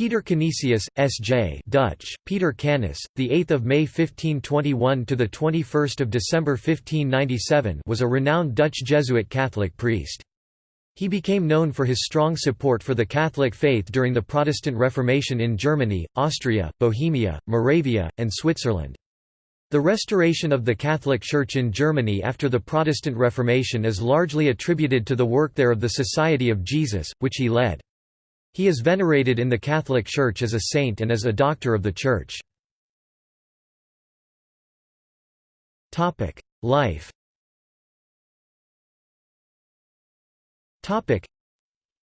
Peter Canisius, S.J. Dutch, Peter Canis, the 8th of May 1521 to the 21st of December 1597, was a renowned Dutch Jesuit Catholic priest. He became known for his strong support for the Catholic faith during the Protestant Reformation in Germany, Austria, Bohemia, Moravia, and Switzerland. The restoration of the Catholic Church in Germany after the Protestant Reformation is largely attributed to the work there of the Society of Jesus, which he led. He is venerated in the Catholic Church as a saint and as a doctor of the Church. Life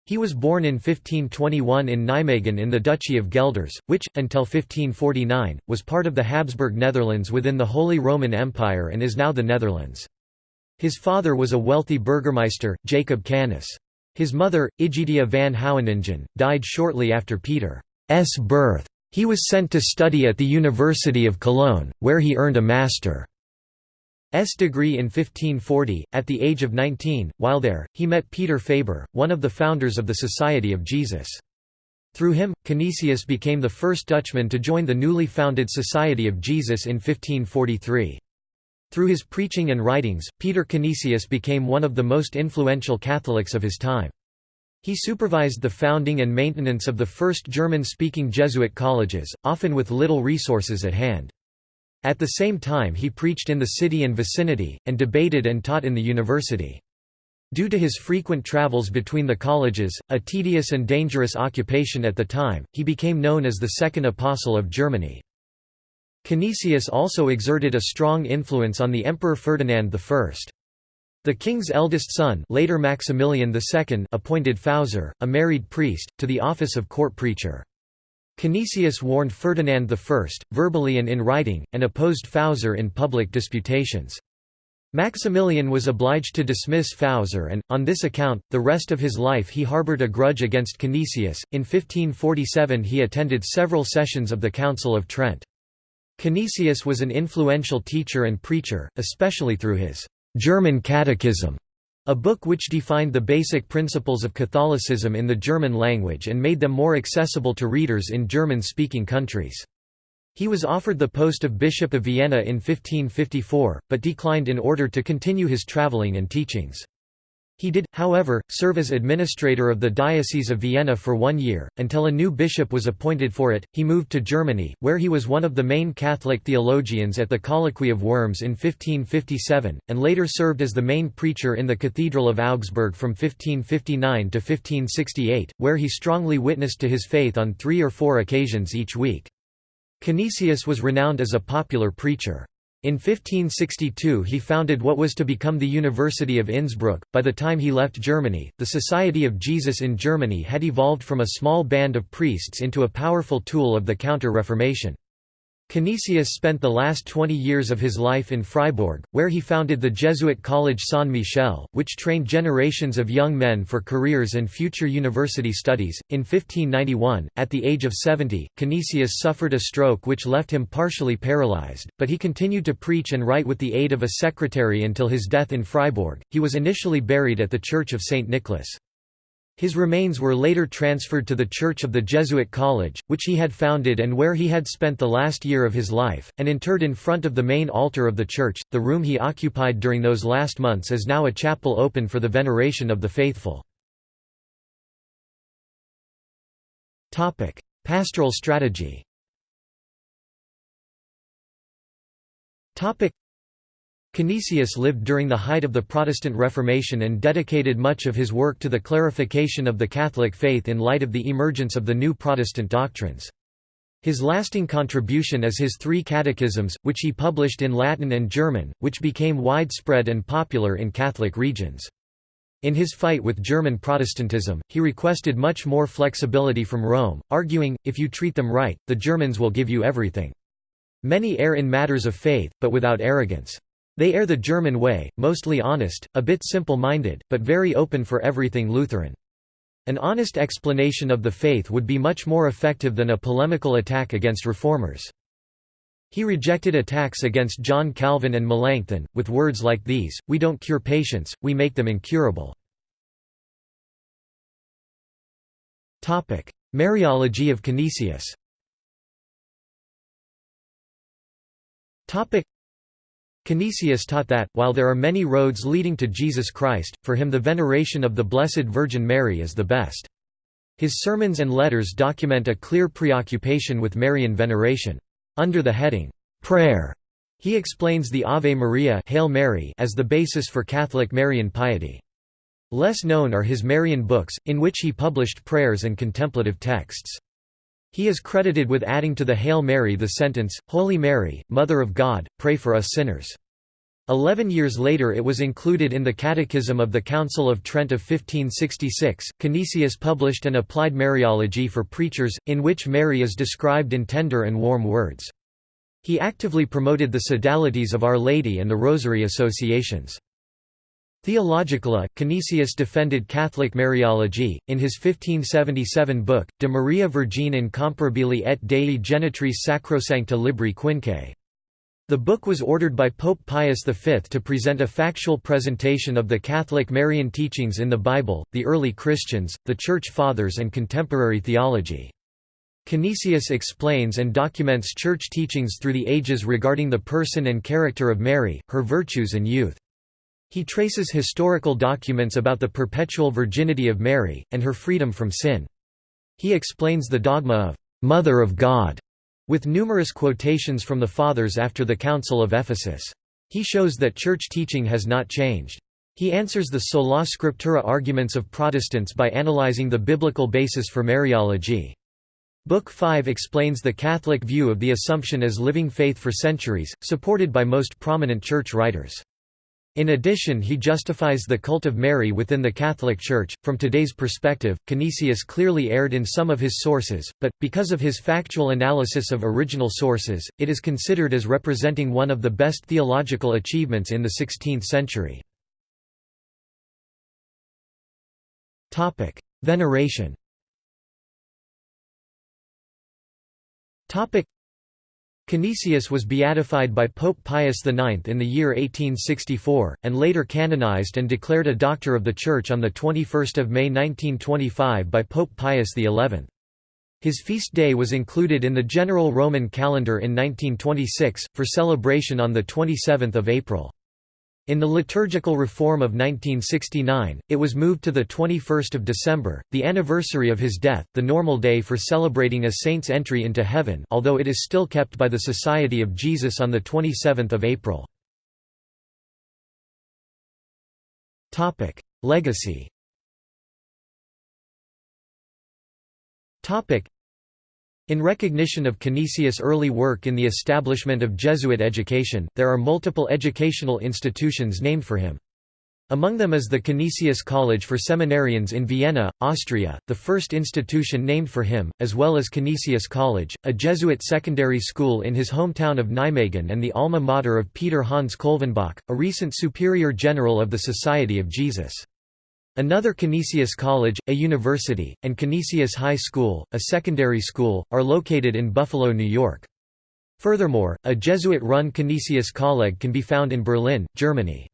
He was born in 1521 in Nijmegen in the Duchy of Gelders, which, until 1549, was part of the Habsburg Netherlands within the Holy Roman Empire and is now the Netherlands. His father was a wealthy burgermeister, Jacob Canis. His mother, Igidia van Houweningen, died shortly after Peter's birth. He was sent to study at the University of Cologne, where he earned a master's degree in 1540. At the age of 19, while there, he met Peter Faber, one of the founders of the Society of Jesus. Through him, Canisius became the first Dutchman to join the newly founded Society of Jesus in 1543. Through his preaching and writings, Peter Canisius became one of the most influential Catholics of his time. He supervised the founding and maintenance of the first German-speaking Jesuit colleges, often with little resources at hand. At the same time he preached in the city and vicinity, and debated and taught in the university. Due to his frequent travels between the colleges, a tedious and dangerous occupation at the time, he became known as the Second Apostle of Germany. Canisius also exerted a strong influence on the Emperor Ferdinand I. The king's eldest son later Maximilian II appointed Pfauser, a married priest, to the office of court preacher. Canisius warned Ferdinand I, verbally and in writing, and opposed Pfauser in public disputations. Maximilian was obliged to dismiss Pfauser and, on this account, the rest of his life he harbored a grudge against Canisius. In 1547 he attended several sessions of the Council of Trent. Canisius was an influential teacher and preacher, especially through his German Catechism, a book which defined the basic principles of Catholicism in the German language and made them more accessible to readers in German-speaking countries. He was offered the post of Bishop of Vienna in 1554, but declined in order to continue his traveling and teachings. He did, however, serve as administrator of the Diocese of Vienna for one year, until a new bishop was appointed for it. He moved to Germany, where he was one of the main Catholic theologians at the Colloquy of Worms in 1557, and later served as the main preacher in the Cathedral of Augsburg from 1559 to 1568, where he strongly witnessed to his faith on three or four occasions each week. Canisius was renowned as a popular preacher. In 1562 he founded what was to become the University of Innsbruck. By the time he left Germany, the Society of Jesus in Germany had evolved from a small band of priests into a powerful tool of the Counter-Reformation. Canisius spent the last 20 years of his life in Freiburg, where he founded the Jesuit college San Michel, which trained generations of young men for careers and future university studies. In 1591, at the age of 70, Canisius suffered a stroke which left him partially paralyzed, but he continued to preach and write with the aid of a secretary until his death in Freiburg. He was initially buried at the Church of St. Nicholas. His remains were later transferred to the Church of the Jesuit College, which he had founded and where he had spent the last year of his life, and interred in front of the main altar of the church. The room he occupied during those last months is now a chapel open for the veneration of the faithful. Topic: Pastoral strategy Canisius lived during the height of the Protestant Reformation and dedicated much of his work to the clarification of the Catholic faith in light of the emergence of the new Protestant doctrines. His lasting contribution is his three catechisms, which he published in Latin and German, which became widespread and popular in Catholic regions. In his fight with German Protestantism, he requested much more flexibility from Rome, arguing, if you treat them right, the Germans will give you everything. Many err in matters of faith, but without arrogance. They err the German way, mostly honest, a bit simple-minded, but very open for everything Lutheran. An honest explanation of the faith would be much more effective than a polemical attack against reformers. He rejected attacks against John Calvin and Melanchthon, with words like these, we don't cure patients, we make them incurable. Mariology of Canisius Canisius taught that, while there are many roads leading to Jesus Christ, for him the veneration of the Blessed Virgin Mary is the best. His sermons and letters document a clear preoccupation with Marian veneration. Under the heading, "'Prayer' he explains the Ave Maria Hail Mary as the basis for Catholic Marian piety. Less known are his Marian books, in which he published prayers and contemplative texts. He is credited with adding to the Hail Mary the sentence, Holy Mary, Mother of God, pray for us sinners. Eleven years later it was included in the Catechism of the Council of Trent of 1566. Canisius published an applied Mariology for preachers, in which Mary is described in tender and warm words. He actively promoted the sodalities of Our Lady and the Rosary associations. Theologically, Canisius defended Catholic Mariology, in his 1577 book, De Maria Virgine Incomparabili et Dei Genitrice Sacrosancta Libri Quinque. The book was ordered by Pope Pius V to present a factual presentation of the Catholic Marian teachings in the Bible, the early Christians, the Church Fathers and contemporary theology. Canisius explains and documents church teachings through the ages regarding the person and character of Mary, her virtues and youth. He traces historical documents about the perpetual virginity of Mary, and her freedom from sin. He explains the dogma of «Mother of God» with numerous quotations from the Fathers after the Council of Ephesus. He shows that church teaching has not changed. He answers the sola scriptura arguments of Protestants by analyzing the biblical basis for Mariology. Book 5 explains the Catholic view of the Assumption as living faith for centuries, supported by most prominent church writers. In addition he justifies the cult of Mary within the Catholic Church. From today's perspective, Canisius clearly erred in some of his sources, but, because of his factual analysis of original sources, it is considered as representing one of the best theological achievements in the 16th century. Veneration Canisius was beatified by Pope Pius IX in the year 1864, and later canonized and declared a Doctor of the Church on 21 May 1925 by Pope Pius XI. His feast day was included in the general Roman calendar in 1926, for celebration on 27 April. In the liturgical reform of 1969, it was moved to the 21st of December, the anniversary of his death, the normal day for celebrating a saint's entry into heaven although it is still kept by the Society of Jesus on the 27th of April. Legacy in recognition of Canisius' early work in the establishment of Jesuit education, there are multiple educational institutions named for him. Among them is the Canisius College for Seminarians in Vienna, Austria, the first institution named for him, as well as Canisius College, a Jesuit secondary school in his hometown of Nijmegen and the alma mater of Peter Hans Kolvenbach, a recent Superior General of the Society of Jesus. Another Canisius College, a university, and Canisius High School, a secondary school, are located in Buffalo, New York. Furthermore, a Jesuit-run Canisius Colleg can be found in Berlin, Germany.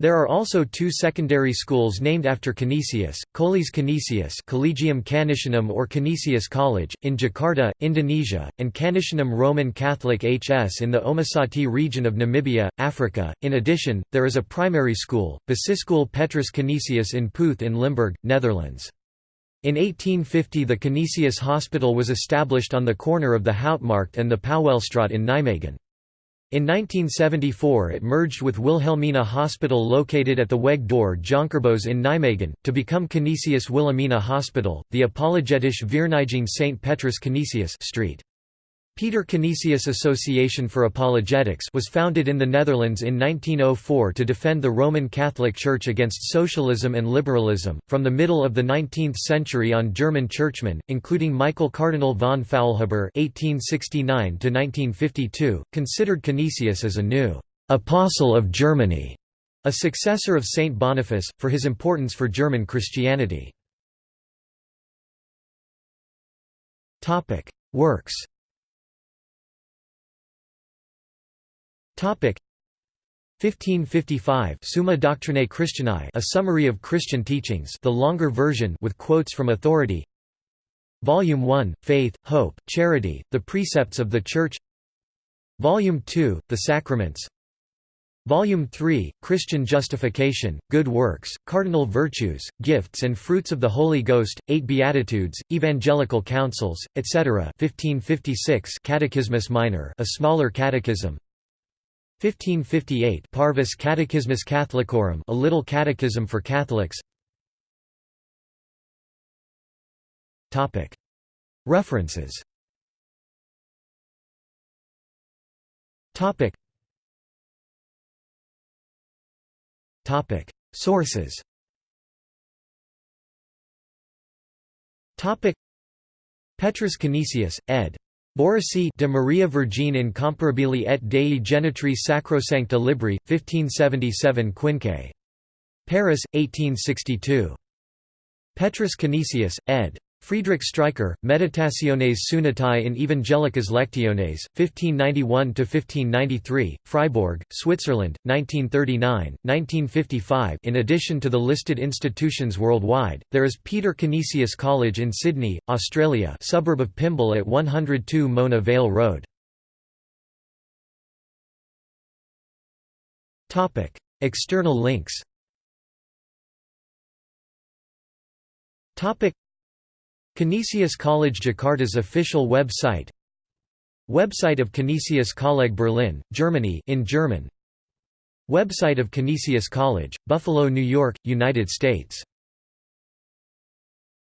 There are also two secondary schools named after Canisius, Coles Canisius Collegium Canisianum or Canisius College, in Jakarta, Indonesia, and Canisianum Roman Catholic HS in the Omusati region of Namibia, Africa. In addition, there is a primary school, Basisschool Petrus Canisius in Puth in Limburg, Netherlands. In 1850 the Canisius Hospital was established on the corner of the Houtmarkt and the Pauwelstraat in Nijmegen. In 1974 it merged with Wilhelmina Hospital located at the Weg door Jonkerbos in Nijmegen, to become Canisius Wilhelmina Hospital, the Apologetische Vereniging St. Petrus Canisius Street. Peter Canisius Association for Apologetics was founded in the Netherlands in 1904 to defend the Roman Catholic Church against socialism and liberalism. From the middle of the 19th century on German churchmen, including Michael Cardinal von Faulhaber (1869–1952), considered Canisius as a new apostle of Germany, a successor of Saint Boniface, for his importance for German Christianity. Topic: Works. 1555 Summa Doctrinae Christianae a summary of Christian teachings the longer version with quotes from authority. Volume 1, Faith, Hope, Charity, The Precepts of the Church. Volume 2, The Sacraments. Volume 3, Christian Justification, Good Works, Cardinal Virtues, Gifts and Fruits of the Holy Ghost, Eight Beatitudes, Evangelical Counsels, etc. 1556 Catechismus Minor a smaller catechism 1558 Parvus Catechismus Catholicorum a little catechism for Catholics. References. Sources. Petrus Canisius, ed. Borisi de Maria Virgine incomparabili et Dei Genitrice Sacrosancta Libri, 1577 Quinque. Paris, 1862. Petrus Canisius, ed. Friedrich Streicher, Meditationes Sunnatae in Evangelicas Lectiones, 1591–1593, Freiburg, Switzerland, 1939, 1955 In addition to the listed institutions worldwide, there is Peter Canisius College in Sydney, Australia suburb of Pymble at 102 Mona Vale Road. External links Canisius College Jakarta's official website. Website of Canisius College Berlin, Germany in German. Website of Canisius College, Buffalo, New York, United States